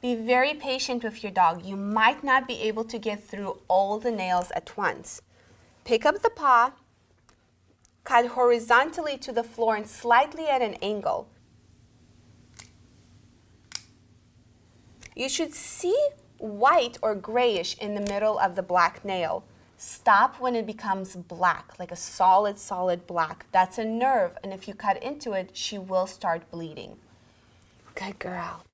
Be very patient with your dog. You might not be able to get through all the nails at once. Pick up the paw, cut horizontally to the floor and slightly at an angle. You should see white or grayish in the middle of the black nail. Stop when it becomes black, like a solid, solid black. That's a nerve, and if you cut into it, she will start bleeding. Good girl.